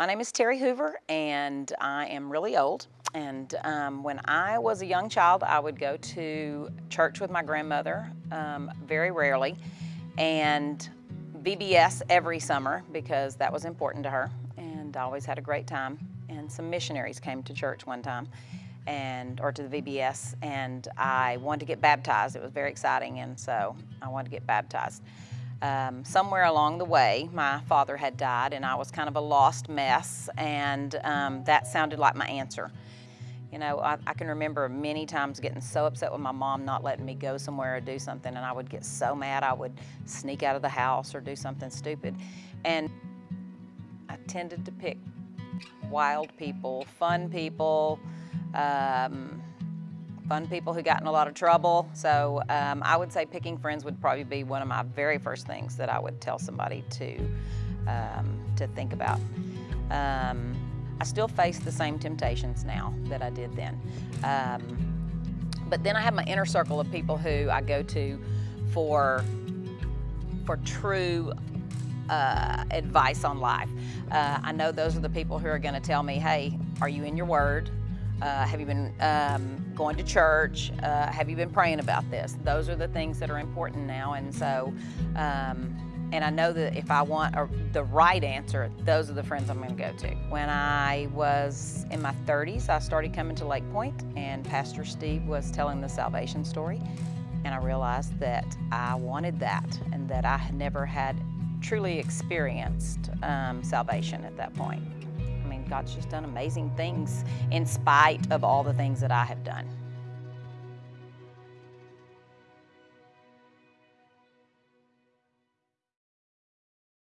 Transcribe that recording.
My name is Terry Hoover, and I am really old. And um, when I was a young child, I would go to church with my grandmother, um, very rarely, and VBS every summer because that was important to her, and I always had a great time. And some missionaries came to church one time, and or to the VBS, and I wanted to get baptized. It was very exciting, and so I wanted to get baptized. Um, somewhere along the way, my father had died, and I was kind of a lost mess, and um, that sounded like my answer. You know, I, I, can remember many times getting so upset with my mom not letting me go somewhere or do something, and I would get so mad I would sneak out of the house or do something stupid. And I tended to pick wild people, fun people, um, fun people who got in a lot of trouble. So um, I would say picking friends would probably be one of my very first things that I would tell somebody to, um, to think about. Um, I still face the same temptations now that I did then. Um, but then I have my inner circle of people who I go to for, for true uh, advice on life. Uh, I know those are the people who are going to tell me, hey, are you in your word? Uh, have you been um, going to church? Uh, have you been praying about this? Those are the things that are important now. And so, um, and I know that if I want a, the right answer, those are the friends I'm going to go to. When I was in my 30s, I started coming to Lake Point, and Pastor Steve was telling the salvation story. And I realized that I wanted that and that I had never had truly experienced um, salvation at that point. God's just done amazing things in spite of all the things that I have done.